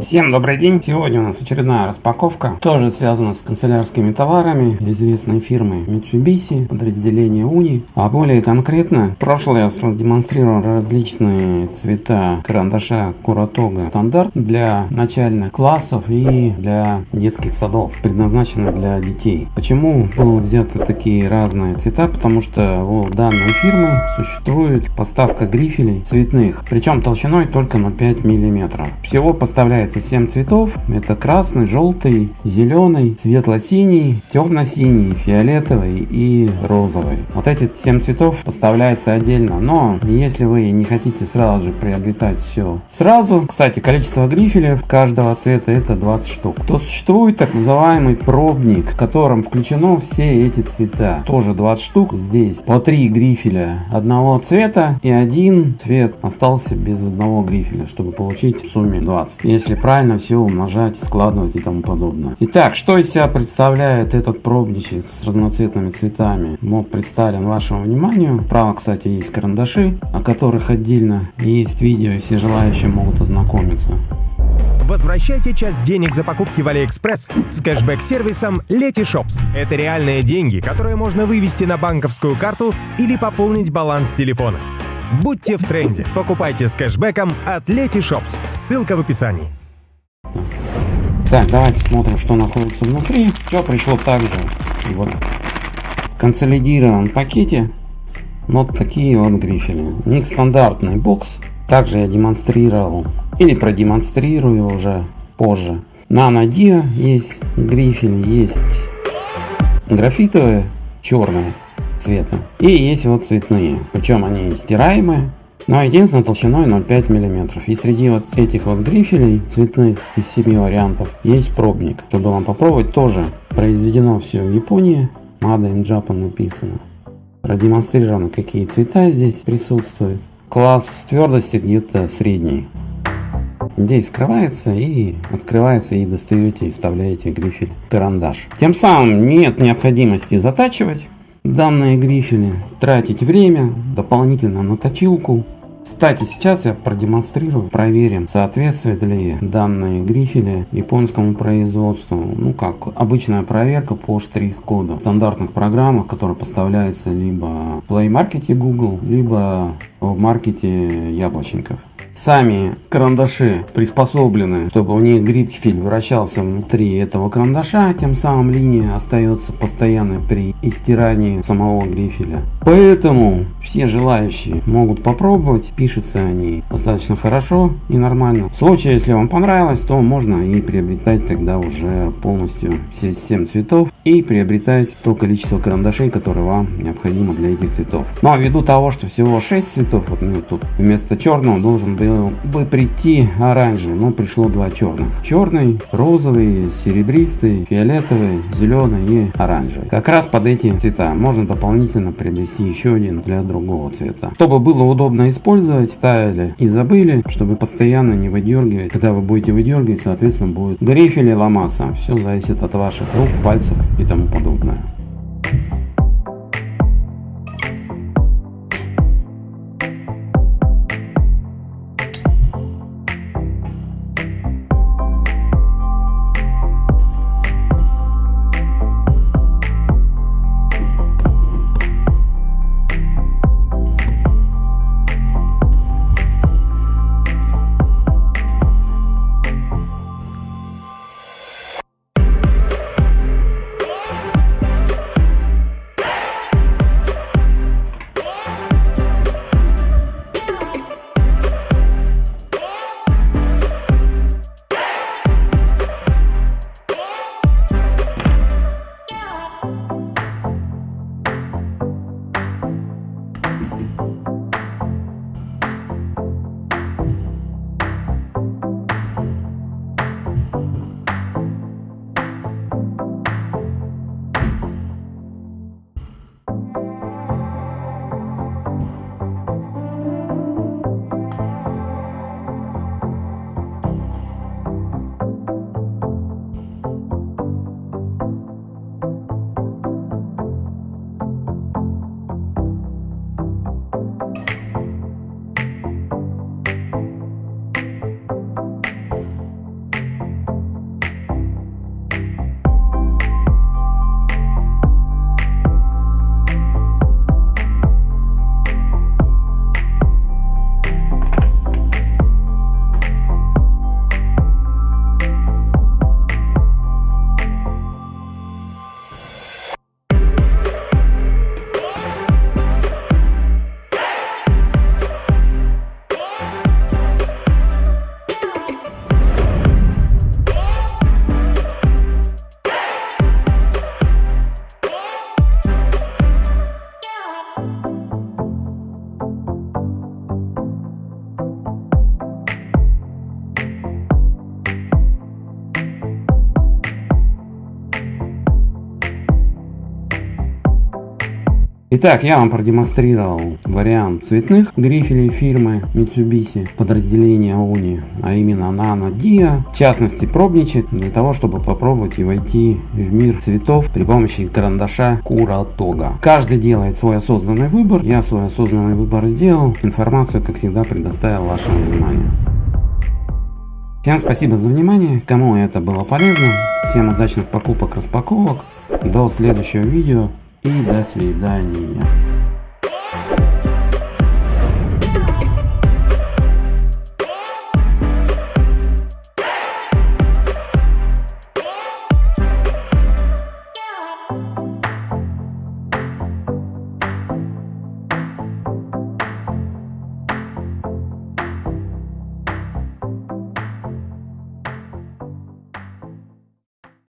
Всем добрый день! Сегодня у нас очередная распаковка, тоже связана с канцелярскими товарами известной фирмы Mitsubishi, подразделения Uni. А более конкретно, в прошлый раз продемонстрировал различные цвета карандаша Куратога стандарт для начальных классов и для детских садов, предназначенных для детей. Почему были взяты такие разные цвета? Потому что у данной фирмы существует поставка грифелей цветных, причем толщиной только на 5 мм. Всего поставляется предлагается 7 цветов. Это красный, желтый, зеленый, светло-синий, темно-синий, фиолетовый и розовый. Вот эти 7 цветов поставляется отдельно. Но если вы не хотите сразу же приобретать все сразу, кстати, количество грифелей каждого цвета это 20 штук, то существует так называемый пробник, в котором включено все эти цвета. Тоже 20 штук. Здесь по 3 грифеля одного цвета и один цвет остался без одного грифеля, чтобы получить в сумме 20. Если правильно все умножать, складывать и тому подобное. Итак, что из себя представляет этот пробничек с разноцветными цветами? Мод представлен вашему вниманию. Право, кстати, есть карандаши, о которых отдельно есть видео, и все желающие могут ознакомиться. Возвращайте часть денег за покупки в Алиэкспресс с кэшбэк-сервисом Letyshops. Это реальные деньги, которые можно вывести на банковскую карту или пополнить баланс телефона. Будьте в тренде. Покупайте с кэшбэком от Letyshops. Ссылка в описании. Так, давайте смотрим, что находится внутри. Все пришло так же. Вот. В консолидированном пакете вот такие вот грифели. У них стандартный бокс. Также я демонстрировал или продемонстрирую уже позже. На Nadia есть грифели, есть графитовые, черные цвета. И есть вот цветные. Причем они стираемые. Но единственное толщиной 0,5 мм. И среди вот этих вот грифелей цветных из 7 вариантов есть пробник. Чтобы вам попробовать тоже произведено все в Японии. Made in Japan написано. Продемонстрировано какие цвета здесь присутствуют. Класс твердости где-то средний. Здесь скрывается и открывается и достаете и вставляете грифель карандаш. Тем самым нет необходимости затачивать данные грифели, тратить время дополнительно на точилку кстати, сейчас я продемонстрирую, проверим, соответствует ли данные грифели японскому производству. Ну как, обычная проверка по штрих-коду в стандартных программах, которые поставляются либо в Play Market Google, либо в маркете яблочников. Сами карандаши приспособлены, чтобы у них грифель вращался внутри этого карандаша, тем самым линия остается постоянной при истирании самого грифеля. Поэтому все желающие могут попробовать, пишутся они достаточно хорошо и нормально. В случае, если вам понравилось, то можно и приобретать тогда уже полностью все 7 цветов и приобретать то количество карандашей, которое вам необходимо для этих цветов. Ну а ввиду того, что всего 6 цветов, вот мне тут вместо черного должен был бы прийти оранжевый, но пришло два черных. Черный, розовый, серебристый, фиолетовый, зеленый и оранжевый. Как раз под эти цвета можно дополнительно приобрести еще один для другого цвета. Чтобы было удобно использовать, ставили и забыли, чтобы постоянно не выдергивать. Когда вы будете выдергивать, соответственно будет грифель ломаться. Все зависит от ваших рук, пальцев и тому подобное. Итак, я вам продемонстрировал вариант цветных грифелей фирмы Mitsubishi подразделения Uni, а именно Nano Dia, в частности пробничек, для того, чтобы попробовать и войти в мир цветов при помощи карандаша Kuratога. Каждый делает свой осознанный выбор, я свой осознанный выбор сделал, информацию, как всегда, предоставил вашему вниманию. Всем спасибо за внимание, кому это было полезно, всем удачных покупок, распаковок, до следующего видео и до свидания.